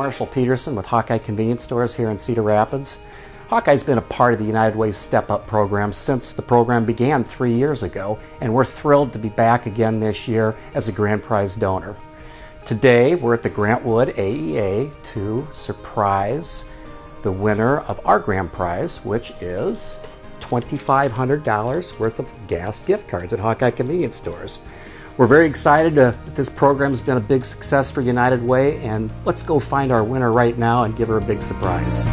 Marshall Peterson with Hawkeye Convenience Stores here in Cedar Rapids. Hawkeye's been a part of the United Way Step Up program since the program began three years ago, and we're thrilled to be back again this year as a grand prize donor. Today, we're at the Grant Wood AEA to surprise the winner of our grand prize, which is $2,500 worth of gas gift cards at Hawkeye Convenience Stores. We're very excited to, that this program has been a big success for United Way, and let's go find our winner right now and give her a big surprise.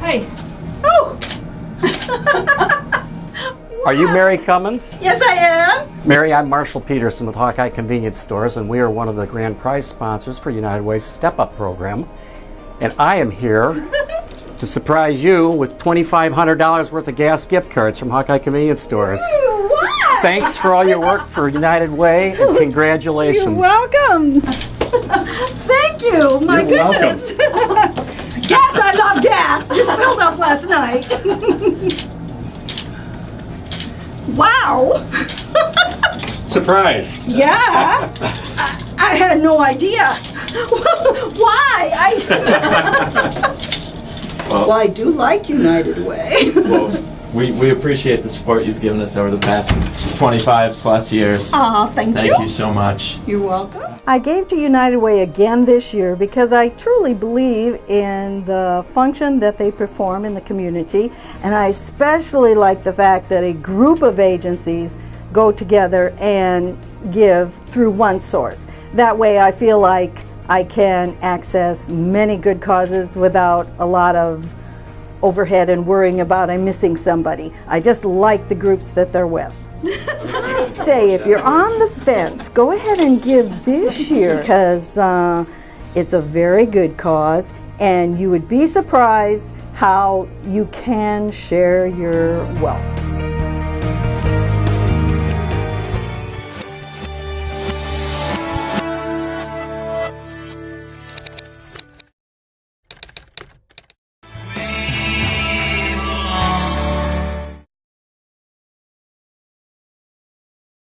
Hey. Oh! Are you Mary Cummins? Yes, I am. Mary, I'm Marshall Peterson with Hawkeye Convenience Stores, and we are one of the grand prize sponsors for United Way's Step Up program. And I am here to surprise you with $2,500 worth of gas gift cards from Hawkeye Convenience Stores. What? Thanks for all your work for United Way, and congratulations. You're welcome. Thank you. My You're goodness. gas, I love gas. Just filled up last night. Wow. Surprise! Yeah. I, I had no idea. Why? I. Well, well, I do like United Way. well, we, we appreciate the support you've given us over the past 25 plus years. Aw, thank, you. Thank you so much. You're welcome. I gave to United Way again this year because I truly believe in the function that they perform in the community, and I especially like the fact that a group of agencies go together and give through one source. That way, I feel like I can access many good causes without a lot of overhead and worrying about I'm missing somebody. I just like the groups that they're with. I say if you're on the fence, go ahead and give this year because uh, it's a very good cause and you would be surprised how you can share your wealth.